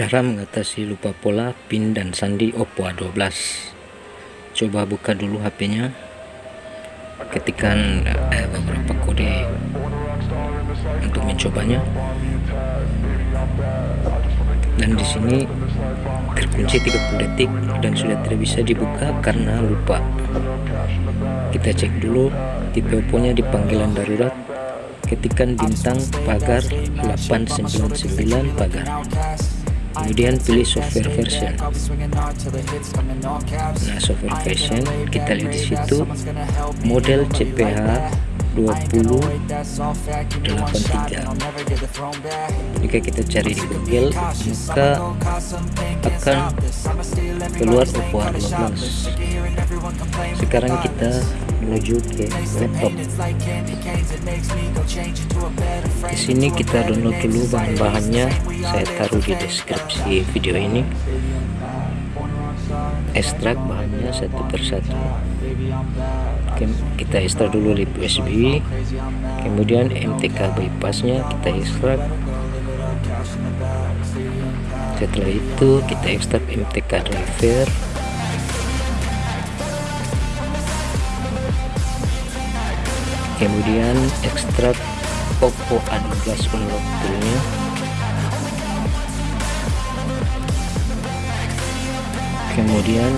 Cara mengatasi lupa pola PIN dan sandi Oppo A12 Coba buka dulu HP-nya Ketikkan eh, beberapa kode untuk mencobanya. Dan di sini terkunci 30 detik dan sudah tidak bisa dibuka karena lupa. Kita cek dulu tipe Oppo nya di panggilan darurat. Ketikkan bintang pagar 899 pagar kemudian pilih software version. Nah software version kita lihat di situ. Model CPH 2083 jika kita cari di Google maka akan keluar Oppo A12 sekarang kita menuju ke laptop. Di sini kita download dulu bahan-bahannya. Saya taruh di deskripsi video ini. Ekstrak bahannya satu persatu kita ekstrak dulu lip USB kemudian MTK bypassnya kita ekstrak setelah itu kita ekstrak MTK driver. Kemudian ekstrak Oppo A12 unlock toolnya kemudian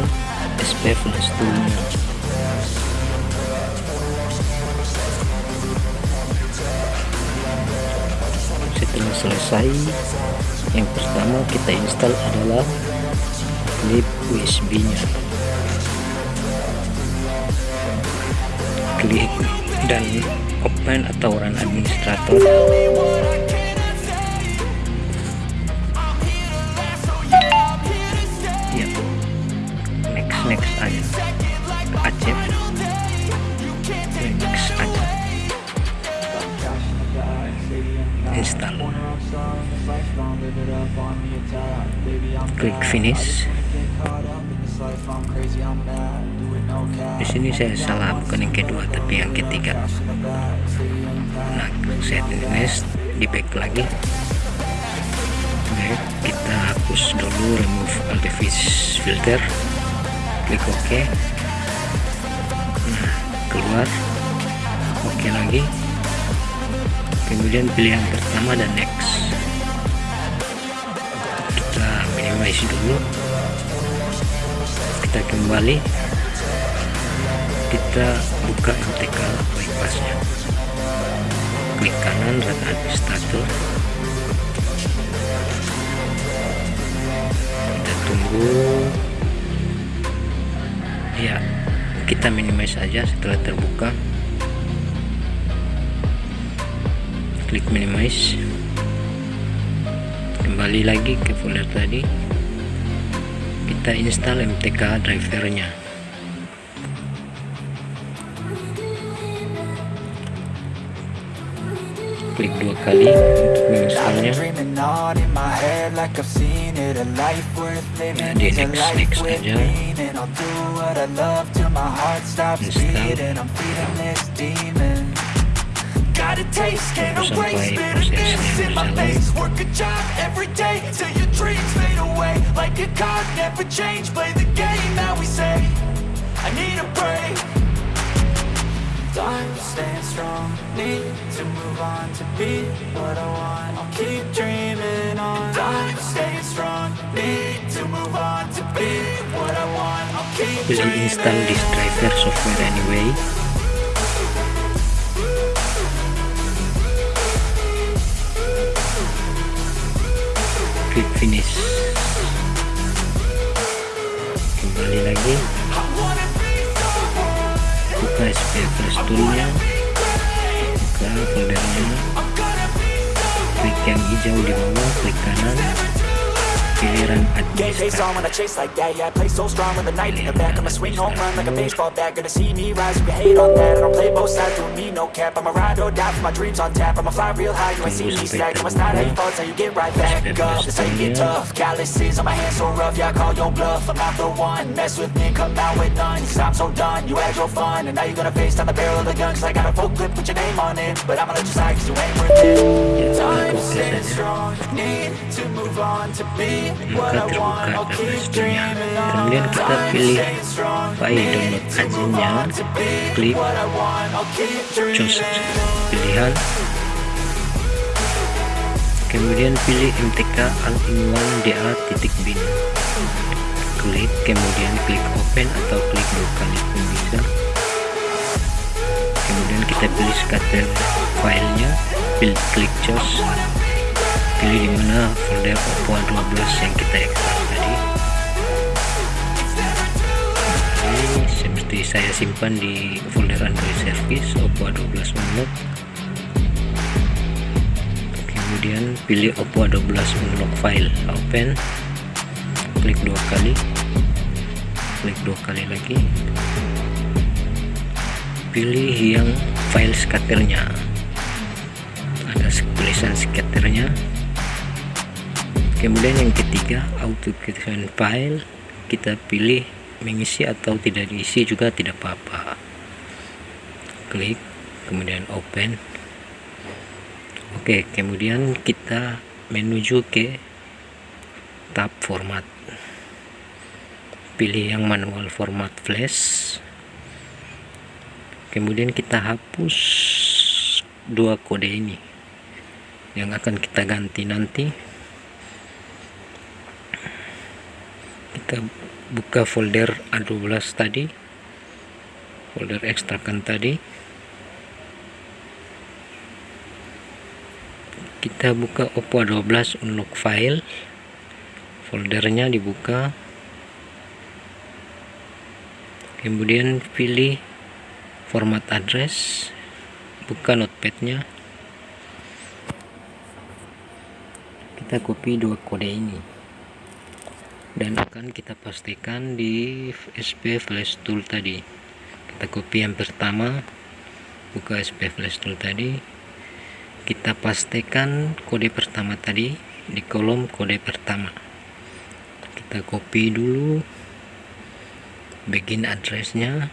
SP flash toolnya selesai. Yang pertama kita install adalah klip USB nya klik dan open atau run administrator. Ya. Next next aja. Acep next aja. Install klik finish. Di sini saya salah bukan yang kedua tapi yang ketiga. Nah saya finish di back lagi. Oke, kita hapus dulu remove altefish filter. Klik ok. Nah keluar. Oke okay lagi kemudian pilih yang pertama dan next. Kita minimize dulu. Kita kembali. Kita buka MTK bypassnya. Klik kanan run administrator kita tunggu. Ya kita minimize saja setelah terbuka klik minimize. Kembali lagi ke folder tadi. Kita install MTK drivernya. Klik dua kali untuk menginstalnya nah, di next next aja Got a taste, can't erase bitterness in my face. Work a job every day till your dreams fade away. Like a card, never change, play the game that we say. I need a break. Time staying strong, need to move on to be what I want. I'll keep dreaming on. Time staying strong, need to move on to be what I want. I'll keep Will install this driver software anyway finish kembali lagi. Buka SPFS toolnya. Buka foldernya. Klik yang hijau di bawah klik kanan giliran administrator on when I chase like that. Yeah, I play so strong when the night in the back I'ma swing home run like a baseball bat. Gonna see me rise, you can hate on that. I don't play both sides, doing me no cap. I'ma ride or die for my dreams on tap. I'ma fly real high, you ain't see me stack it's not how you fall, how you get right back up. That's how you get tough. Calluses on my hands so rough. Yeah, I call your bluff. I'm not the one. Mess with me, come out with none. Cause I'm so done, you had your fun. And now you're gonna face down the barrel of the gun. Cause I got a full clip with your name on it. But I'ma let you slide cause you ain't worth it maka terbuka kemudian kita pilih file download aja klik choose pilihan kemudian pilih mtk all-in-one da.bin klik kemudian klik open atau klik dua kali pun kemudian kita pilih scatter filenya pilih klik choose pilih di mana folder oppo 12 yang kita ekstrak tadi. Seperti saya simpan di folder android service oppo 12 unlock. Kemudian pilih oppo 12 unlock file open. Klik dua kali. Klik dua kali lagi. Pilih yang file scatternya ada tulisan scatternya kemudian yang ketiga auto creation file. Kita pilih mengisi atau tidak diisi juga tidak apa-apa. Klik kemudian open. Oke kemudian kita menuju ke tab format. Pilih yang manual format flash. Kemudian kita hapus dua kode ini yang akan kita ganti nanti. Kita buka folder A12 tadi folder ekstrakan tadi. Kita buka Oppo A12 unlock file. Foldernya dibuka. Kemudian pilih format address buka notepadnya kita copy dua kode ini. Dan akan kita pastikan di SP flash tool tadi. Kita copy yang pertama buka SP flash tool tadi. Kita pastikan kode pertama tadi di kolom kode pertama. Kita copy dulu begin addressnya.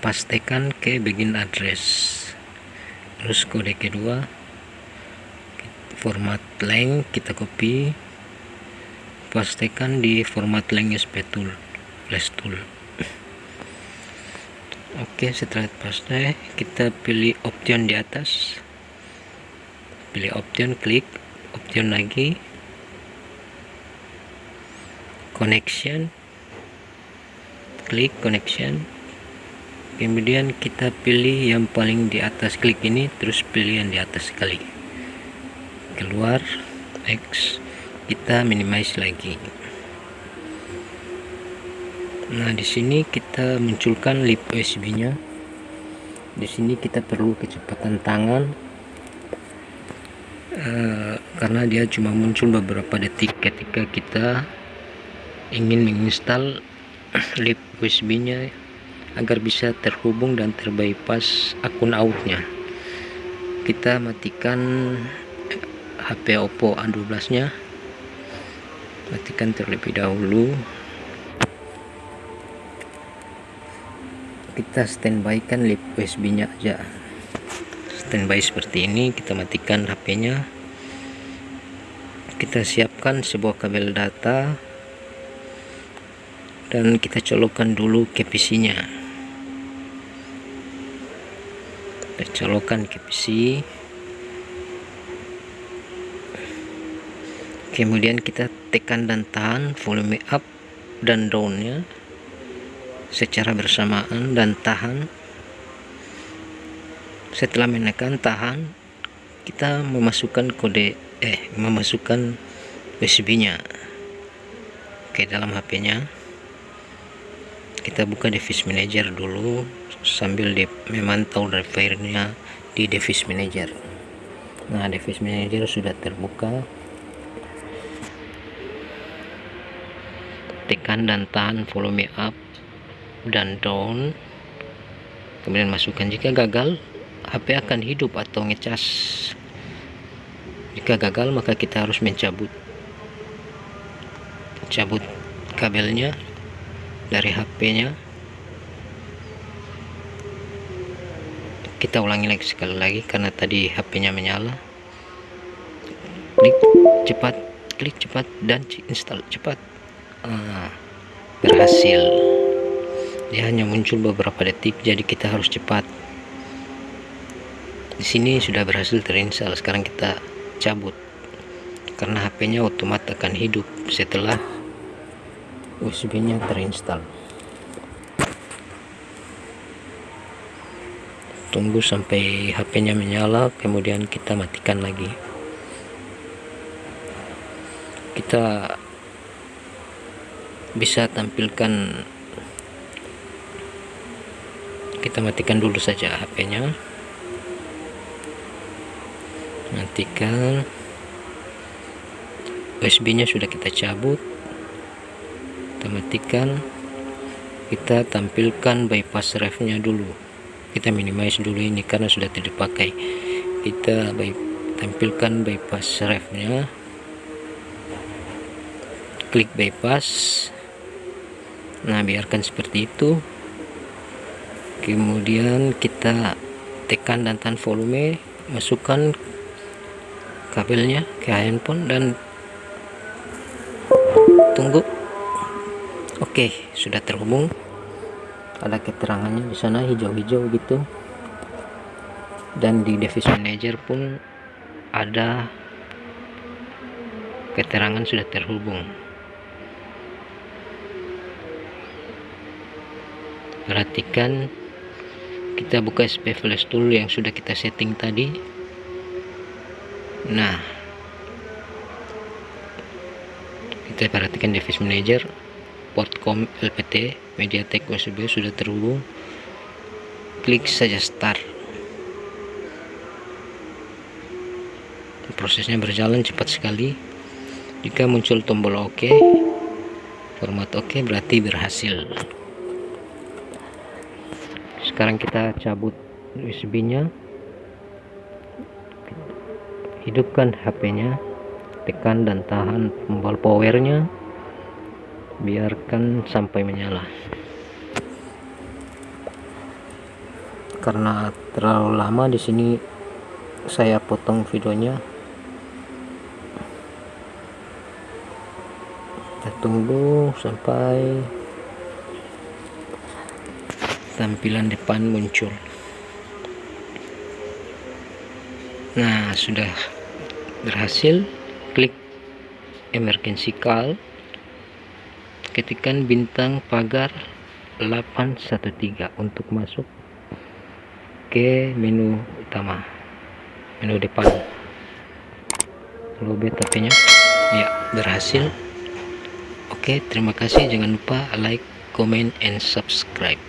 Pastikan ke begin address. Terus kode kedua format length kita copy pastikan di format length SP tool flash tool. Oke setelah paste kita pilih option di atas. Pilih option klik option lagi. Connection. Klik connection. Kemudian kita pilih yang paling di atas klik ini terus pilih yang di atas sekali keluar. X kita minimize lagi. Nah di sini kita munculkan lip USB nya di sini kita perlu kecepatan tangan. Uh, karena dia cuma muncul beberapa detik ketika kita ingin menginstal lip USB nya agar bisa terhubung dan terbypass akun outnya. Kita matikan HP Oppo A12 nya. Matikan terlebih dahulu. Kita standby kan lip USB nya aja. Standby seperti ini kita matikan HP nya. Kita siapkan sebuah kabel data. Dan kita colokkan dulu ke PC nya. Kita colokkan ke PC kemudian kita tekan dan tahan volume up dan down nya secara bersamaan dan tahan. Setelah menekan tahan kita memasukkan kode eh memasukkan USB nya ke dalam HP nya kita buka device manager dulu sambil di, memantau drivernya di device manager. Nah device manager sudah terbuka tekan dan tahan volume up dan down. Kemudian masukkan jika gagal HP akan hidup atau ngecas. Jika gagal maka kita harus mencabut. Cabut kabelnya dari HP-nya kita ulangi lagi sekali lagi karena tadi HP-nya menyala. Klik cepat klik cepat dan install cepat ah, berhasil. Dia hanya muncul beberapa detik jadi kita harus cepat. Di sini sudah berhasil terinstall sekarang kita cabut. Karena HP-nya otomatis akan hidup setelah USB-nya terinstall. Tunggu sampai HP-nya menyala kemudian kita matikan lagi. Kita bisa tampilkan. Kita matikan dulu saja HP-nya matikan. USB nya sudah kita cabut. Kita matikan. Kita tampilkan bypass ref nya dulu. Kita minimize dulu ini karena sudah tidak dipakai. Kita by, tampilkan bypass ref nya klik bypass nah biarkan seperti itu. Kemudian kita tekan dan tahan volume masukkan kabelnya ke handphone dan tunggu. Oke sudah terhubung. Ada keterangannya di sana hijau-hijau gitu. Dan di device manager pun ada keterangan sudah terhubung perhatikan kita buka SP flash tool yang sudah kita setting tadi. Nah kita perhatikan device manager portcom LPT MediaTek USB sudah terhubung. Klik saja start. Prosesnya berjalan cepat sekali. Jika muncul tombol OK format OK berarti berhasil sekarang kita cabut USB nya hidupkan HP nya tekan dan tahan tombol powernya. Biarkan sampai menyala. Karena terlalu lama di sini saya potong videonya. Kita tunggu sampai tampilan depan muncul. Nah sudah berhasil. Klik emergency call. Ketikan bintang pagar 813 untuk masuk ke menu utama. Menu depan. Lobet HP nya ya berhasil. Oke terima kasih. Jangan lupa like comment and subscribe